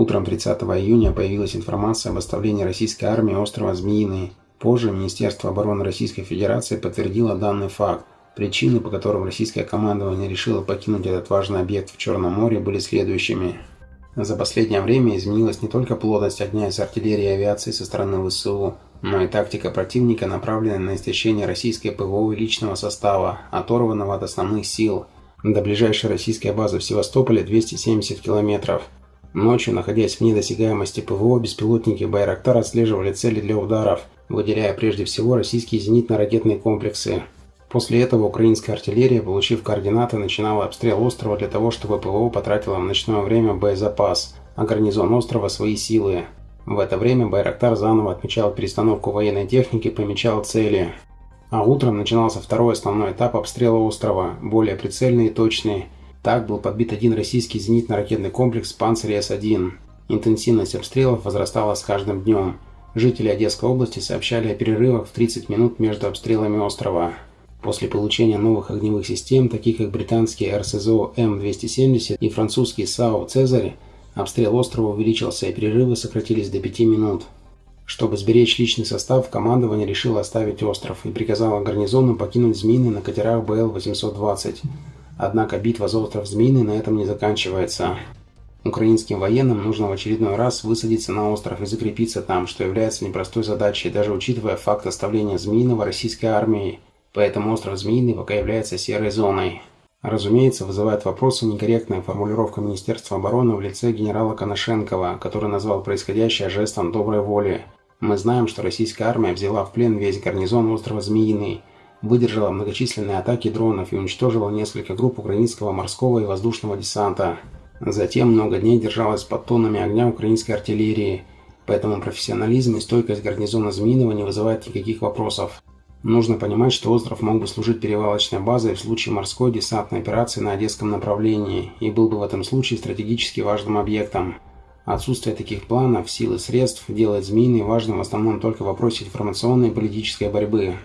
Утром 30 июня появилась информация об оставлении российской армии острова Змеиный. Позже Министерство обороны Российской Федерации подтвердило данный факт. Причины, по которым российское командование решило покинуть этот важный объект в Черном море, были следующими. За последнее время изменилась не только плотность огня из артиллерии и авиации со стороны ВСУ, но и тактика противника, направленная на истощение российской ПВО и личного состава, оторванного от основных сил. До ближайшей российской базы в Севастополе 270 километров. Ночью, находясь в недосягаемости ПВО, беспилотники «Байрактар» отслеживали цели для ударов, выделяя прежде всего российские зенитно-ракетные комплексы. После этого украинская артиллерия, получив координаты, начинала обстрел острова для того, чтобы ПВО потратило в ночное время боезапас, а гарнизон острова – свои силы. В это время «Байрактар» заново отмечал перестановку военной техники, помечал цели. А утром начинался второй основной этап обстрела острова, более прицельный и точный – так был подбит один российский зенитно-ракетный комплекс «Панцирь С-1». Интенсивность обстрелов возрастала с каждым днем. Жители Одесской области сообщали о перерывах в 30 минут между обстрелами острова. После получения новых огневых систем, таких как британский РСЗО М270 и французский САУ «Цезарь», обстрел острова увеличился и перерывы сократились до 5 минут. Чтобы сберечь личный состав, командование решило оставить остров и приказало гарнизону покинуть Змеиный на катерах БЛ-820. Однако битва за остров Змеиный на этом не заканчивается. Украинским военным нужно в очередной раз высадиться на остров и закрепиться там, что является непростой задачей, даже учитывая факт оставления Змеиного российской армией. Поэтому остров Змеиный пока является серой зоной. Разумеется, вызывает вопросы некорректная формулировка Министерства обороны в лице генерала Коношенкова, который назвал происходящее жестом доброй воли. Мы знаем, что российская армия взяла в плен весь гарнизон острова Змеиный, выдержала многочисленные атаки дронов и уничтожила несколько групп украинского морского и воздушного десанта. Затем много дней держалась под тоннами огня украинской артиллерии, поэтому профессионализм и стойкость гарнизона Змеиного не вызывает никаких вопросов. Нужно понимать, что остров мог бы служить перевалочной базой в случае морской десантной операции на Одесском направлении и был бы в этом случае стратегически важным объектом. Отсутствие таких планов, сил и средств делает Змеиный важным в основном только в вопросе информационной и политической борьбы –